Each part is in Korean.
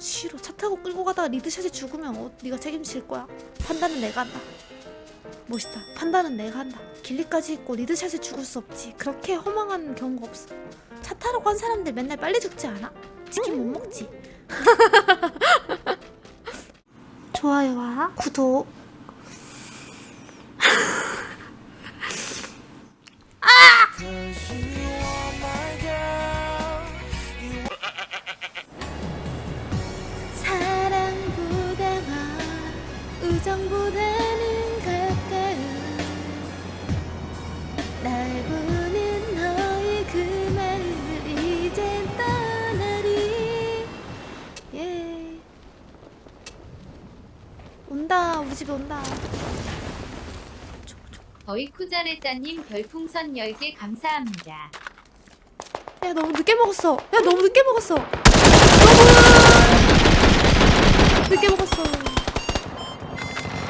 싫어 차 타고 끌고 가다가 리드샷에 죽으면 어, 네가 책임질 거야. 판단은 내가 한다. 멋있다. 판단은 내가 한다. 길리까지 있고 리드샷에 죽을 수 없지. 그렇게 허망한 경우가 없어. 차 타러 간 사람들 맨날 빨리 죽지 않아? 치킨 못 먹지? 좋아요와 구독 집에 온다. 어이쿠자레짜님 별풍선 10개 감사합니다. 야 너무 늦게 먹었어. 야 너무 늦게 먹었어. 너무 늦게 먹었어.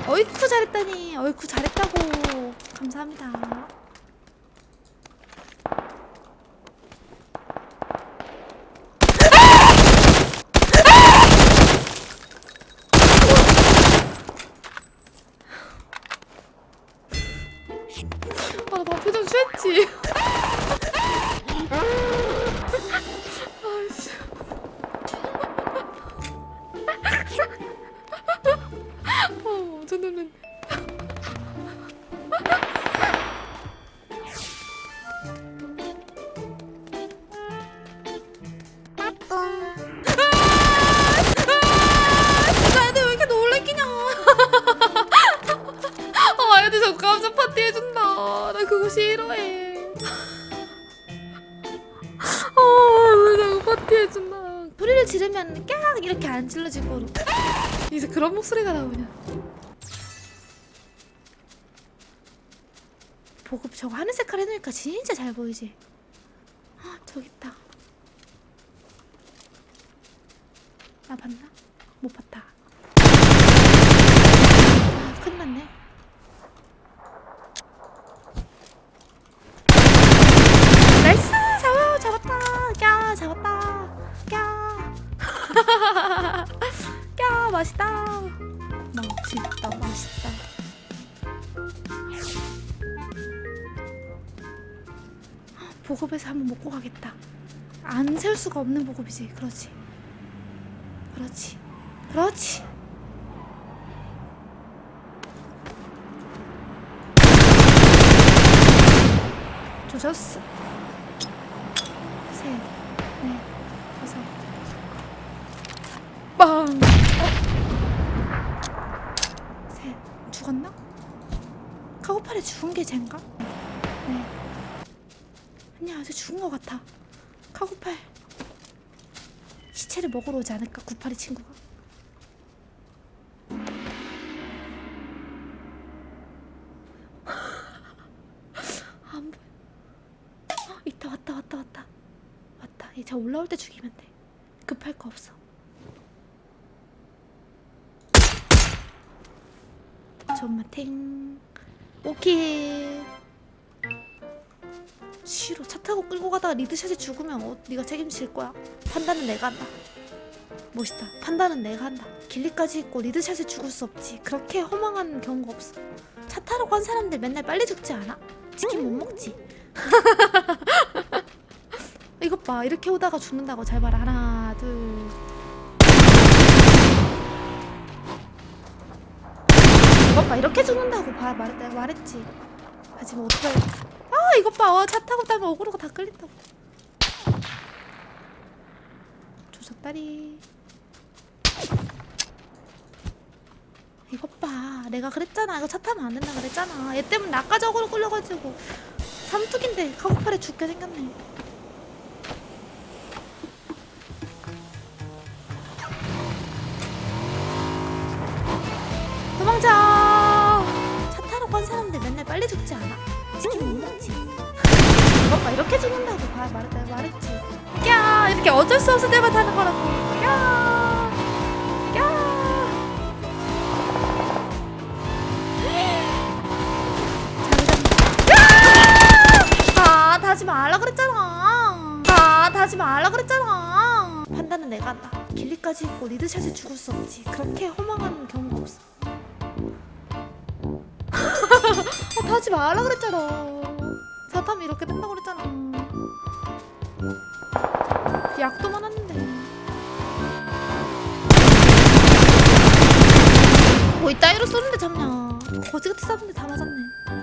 어이쿠 잘했다니. 어이쿠 잘했다고. 감사합니다 Подожди. 지르면 깍 이렇게 안 질러지고 이제 그런 목소리가 나오냐? 보급 저거 하늘 색깔 해놓으니까 진짜 잘 보이지? 아, 저기 있다. 아, 봤나? 못 봤다. 아, 큰일 났네. 야, 맛있다! 맛있다, 맛있다. 보급에서 한번 먹고 가겠다. 안 세울 수가 없는 보급이지. 그렇지. 그렇지. 그렇지. 조졌어. 빵! 어? 셋. 죽었나? 카고팔에 죽은 게 쟤인가? 네. 아니야, 아직 죽은 것 같아. 카고팔. 시체를 먹으러 오지 않을까? 구팔이 친구가. 안 보여. 어, 있다, 왔다, 왔다, 왔다. 왔다. 이제 올라올 때 죽이면 돼. 급할 거 없어. 정말 탱. 오케이. 싫어. 차 타고 끌고 가다가 리드샷에 죽으면 어, 네가 책임질 거야. 판단은 내가 한다. 멋있다. 판단은 내가 한다. 길리까지 있고 리드샷에 죽을 수 없지. 그렇게 허망한 경우가 없어. 차 타러 간 사람들 맨날 빨리 죽지 않아? 치킨 못 먹지. 이것 봐. 이렇게 오다가 죽는다고. 잘 봐라. 하나, 둘. 이것 봐. 이렇게 죽는다고. 봐. 말했, 내가 말했지. 하지만 어떡해. 아, 이것 봐. 어, 차 타고 따면 어그로가 다 끌린다고. 조졌다리. 이것 봐. 내가 그랬잖아. 이거 차 타면 안 된다 그랬잖아. 얘 때문에 어그로 끌려가지고. 삼뚝인데 카고팔에 죽게 생겼네. 말했, 내가 말했지. 야 이렇게 어쩔 수 없을 때만 타는 거라고. 야 야. 아, 다지 말라 그랬잖아. 아, 다지 말라 그랬잖아. 판단은 내가 한다. 길리까지 있고 리드샷에 죽을 수 없지. 그렇게 허망한 경우가 없어. 아, 다 하지 말라 그랬잖아. 사탐이 이렇게 된다고 그랬잖아. 약도 많았는데. 뭐 이따위로 쏘는데 잡냐. 거지같이 쐈는데 다 맞았네.